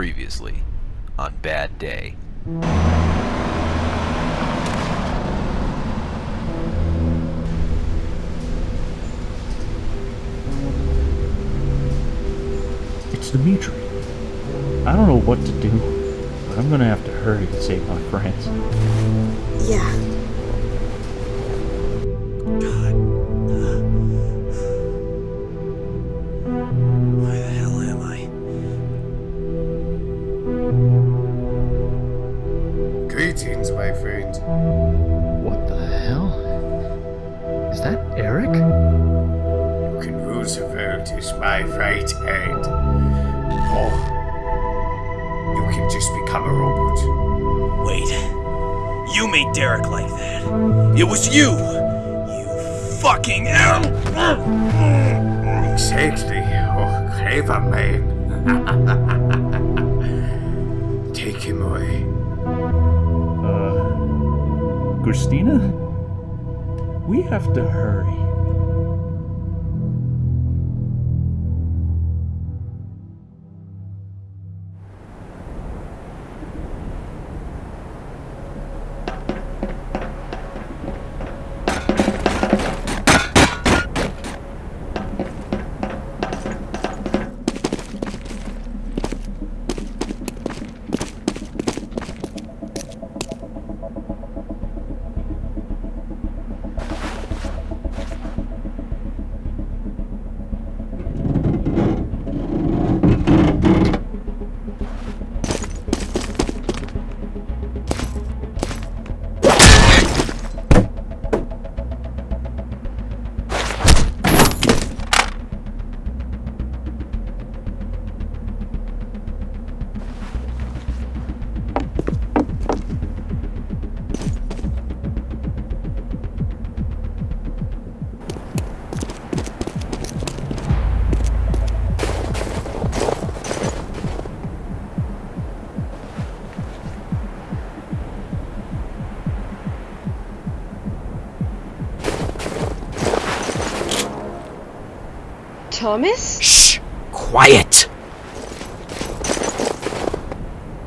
Previously on Bad Day. It's Dimitri. I don't know what to do, but I'm gonna have to hurry to save my friends. Yeah. Is that Eric? You can rule the world as my right hand. Or you can just become a robot. Wait. You made Derek like that. It was you! You fucking L! Exactly. Oh, clever man. Take him away. Uh. Christina? We have to hurry. Thomas? Shh! Quiet!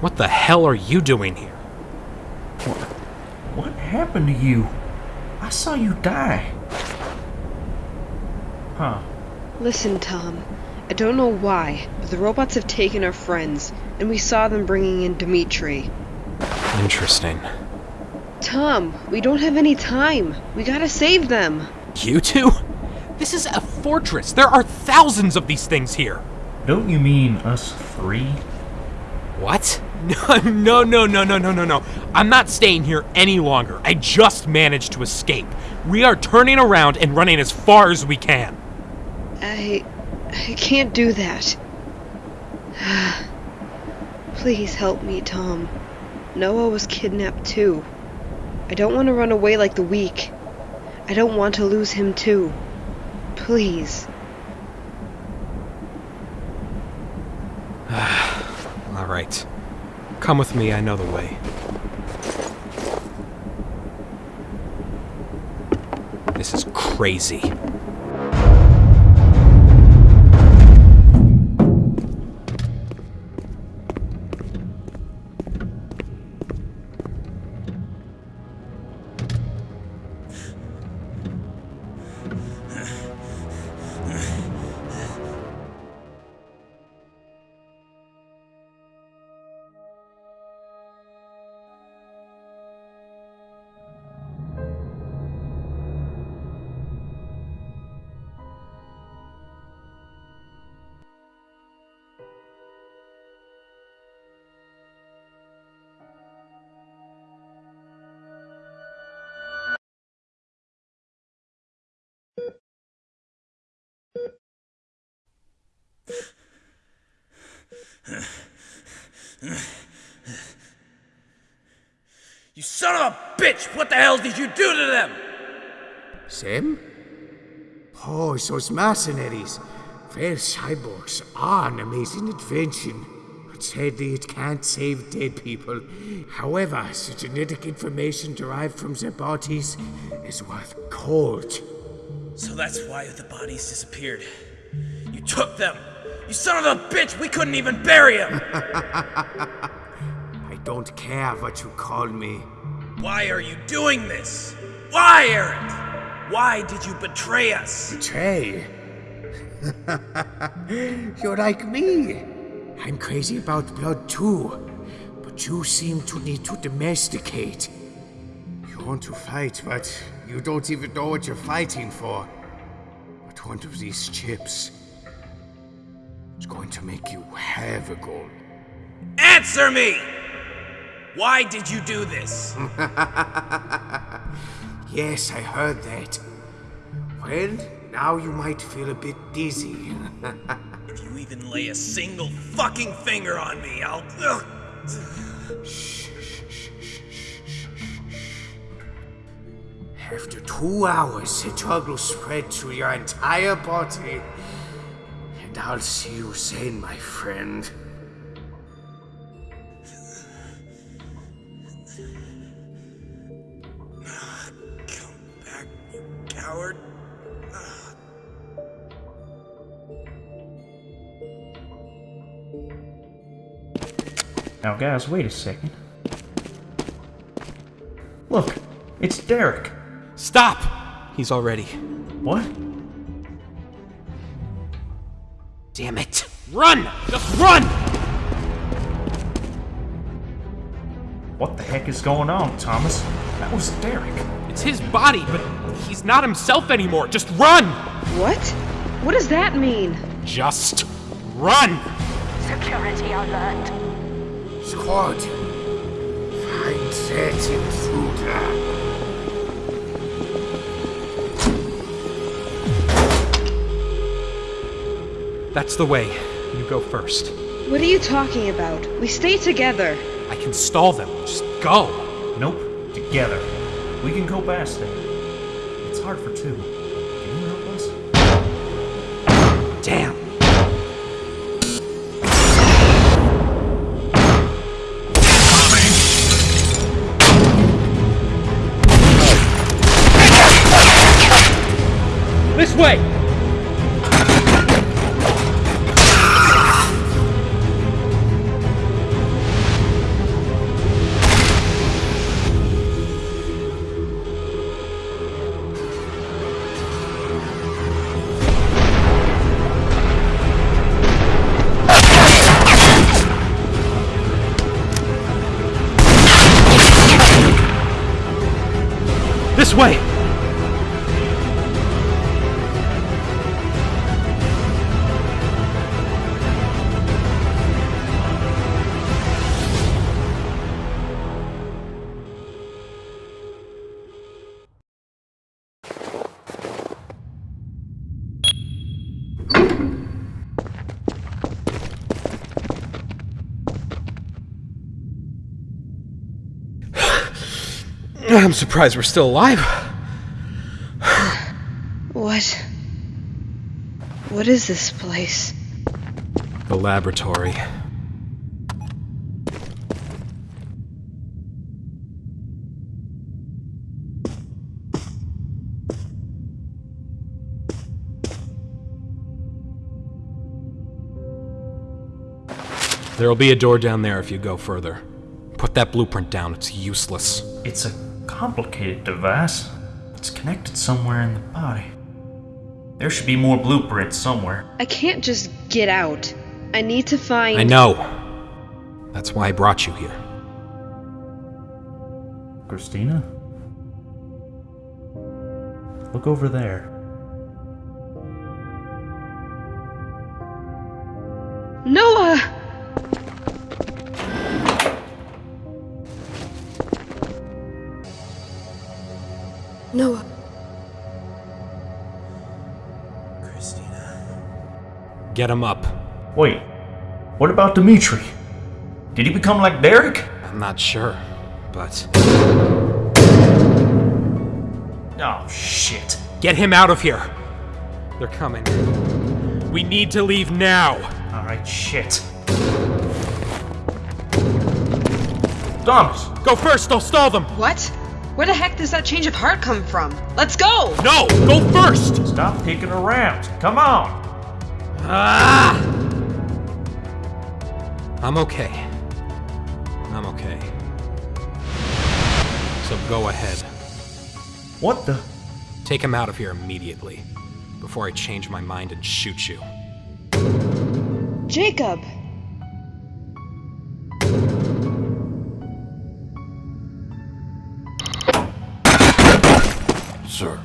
What the hell are you doing here? What happened to you? I saw you die. Huh. Listen, Tom. I don't know why, but the robots have taken our friends, and we saw them bringing in Dimitri. Interesting. Tom, we don't have any time. We gotta save them. You two? This is a fortress. There are thousands of these things here. Don't you mean us three? What? No, no, no, no, no, no, no, no. I'm not staying here any longer. I just managed to escape. We are turning around and running as far as we can. I. I can't do that. Please help me, Tom. Noah was kidnapped too. I don't want to run away like the weak. I don't want to lose him too. Please. All right. Come with me, I know the way. This is crazy. You son of a bitch! What the hell did you do to them? Sam? Oh, those mercenaries. Their cyborgs are an amazing invention. But sadly, it can't save dead people. However, the genetic information derived from their bodies is worth gold. So that's why the bodies disappeared. You took them, You son of a bitch, we couldn't even bury him! I don't care what you call me. Why are you doing this? Why, Eric? Why did you betray us? Betray? You're like me. I'm crazy about blood too. But you seem to need to domesticate. You want to fight, but you don't even know what you're fighting for. But one of these chips is going to make you have a goal. Answer me! Why did you do this? Yes, I heard that. Well, now you might feel a bit dizzy. If you even lay a single fucking finger on me, I'll. Ugh. After two hours, the drug will spread through your entire body. And I'll see you then, my friend. Come back, you coward. Now, guys, wait a second. Look, it's Derek. Stop! He's already. What? Damn it. Run! Just run! What the heck is going on, Thomas? That was Derek. It's his body, but he's not himself anymore. Just run! What? What does that mean? Just run! Security alert. Squad, find that intruder. That's the way. You go first. What are you talking about? We stay together. I can stall them. Just go. Nope, together. We can go past them. It's hard for two. Can you help us? Damn. 快 I'm surprised we're still alive. What? What is this place? The laboratory. There'll be a door down there if you go further. Put that blueprint down, it's useless. It's a complicated device. It's connected somewhere in the body. There should be more blueprints somewhere. I can't just get out. I need to find. I know. That's why I brought you here. Christina? Look over there. Noah! Noah. Christina. Get him up. Wait, what about Dimitri? Did he become like Derek? I'm not sure, but. Oh, shit. Get him out of here! They're coming. We need to leave now! Alright, shit. Thomas! Go first, I'll stall them! What? Where the heck does that change of heart come from? Let's go! No! Go first! Stop kicking around. Come on! Ah! I'm okay. I'm okay. So go ahead. What the? Take him out of here immediately. Before I change my mind and shoot you. Jacob! Sir,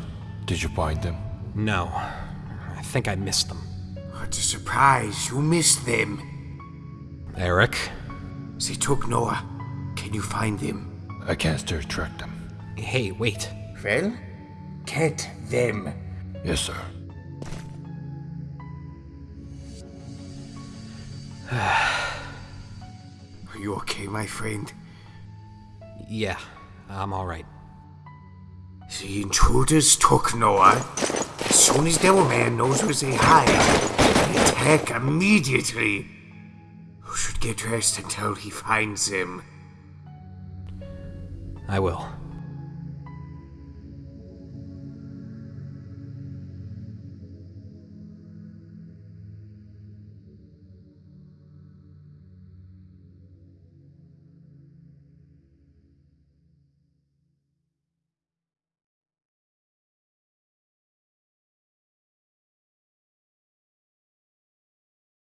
did you find them? No. I think I missed them. What a surprise, you missed them. Eric? They took Noah. Can you find them? I can't still track them. Hey, wait. Well, get them. Yes, sir. Are you okay, my friend? Yeah, I'm alright. The intruders took Noah. As soon as Devilman knows where they hide, they attack immediately. You should get dressed until he finds them. I will.